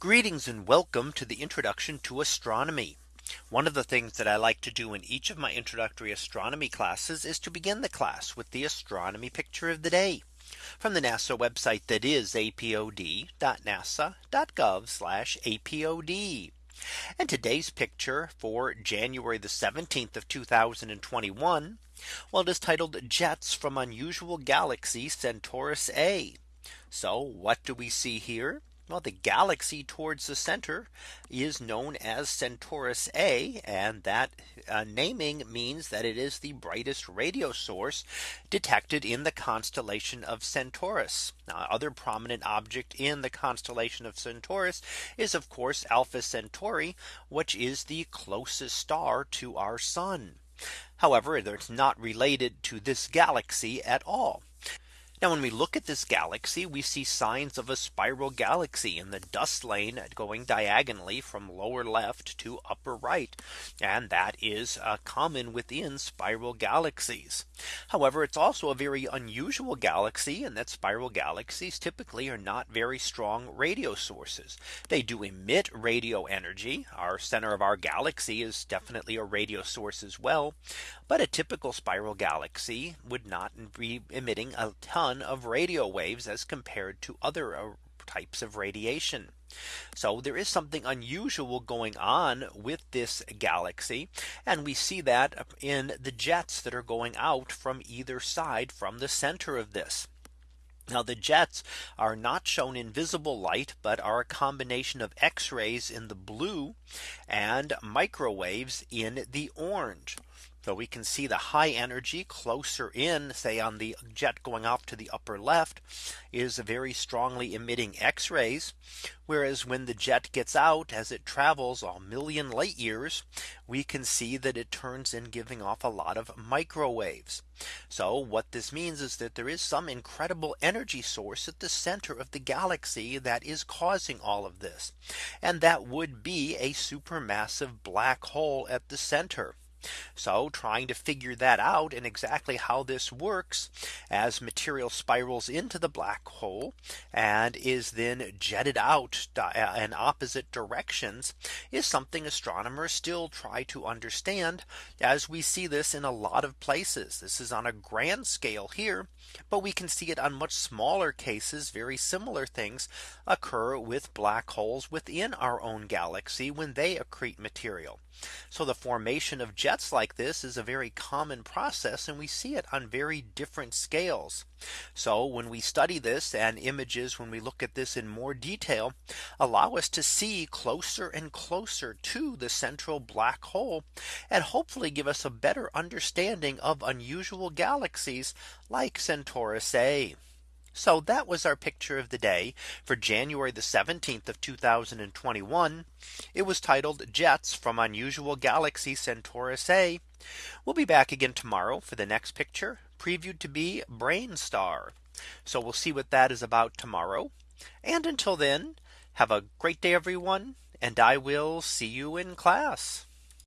Greetings and welcome to the introduction to astronomy. One of the things that I like to do in each of my introductory astronomy classes is to begin the class with the astronomy picture of the day from the NASA website that is apod.nasa.gov apod. And today's picture for January the 17th of 2021. Well, it is titled Jets from Unusual Galaxy Centaurus A. So what do we see here? Well, the galaxy towards the center is known as Centaurus A and that uh, naming means that it is the brightest radio source detected in the constellation of Centaurus. Now, other prominent object in the constellation of Centaurus is of course Alpha Centauri, which is the closest star to our sun. However, it's not related to this galaxy at all. Now when we look at this galaxy, we see signs of a spiral galaxy in the dust lane going diagonally from lower left to upper right. And that is uh, common within spiral galaxies. However, it's also a very unusual galaxy and that spiral galaxies typically are not very strong radio sources. They do emit radio energy. Our center of our galaxy is definitely a radio source as well. But a typical spiral galaxy would not be emitting a ton of radio waves as compared to other uh, types of radiation. So there is something unusual going on with this galaxy. And we see that in the jets that are going out from either side from the center of this. Now the jets are not shown in visible light, but are a combination of X rays in the blue and microwaves in the orange. So we can see the high energy closer in say on the jet going off to the upper left is very strongly emitting X rays. Whereas when the jet gets out as it travels a million light years, we can see that it turns in giving off a lot of microwaves. So what this means is that there is some incredible energy source at the center of the galaxy that is causing all of this. And that would be a supermassive black hole at the center. So trying to figure that out and exactly how this works as material spirals into the black hole and is then jetted out uh, in opposite directions is something astronomers still try to understand as we see this in a lot of places. This is on a grand scale here, but we can see it on much smaller cases. Very similar things occur with black holes within our own galaxy when they accrete material. So the formation of jets like this is a very common process and we see it on very different scales. So when we study this and images when we look at this in more detail allow us to see closer and closer to the central black hole and hopefully give us a better understanding of unusual galaxies like Centaurus A. So that was our picture of the day for January the 17th of 2021. It was titled Jets from Unusual Galaxy Centaurus A. We'll be back again tomorrow for the next picture previewed to be Brainstar. So we'll see what that is about tomorrow. And until then, have a great day, everyone. And I will see you in class.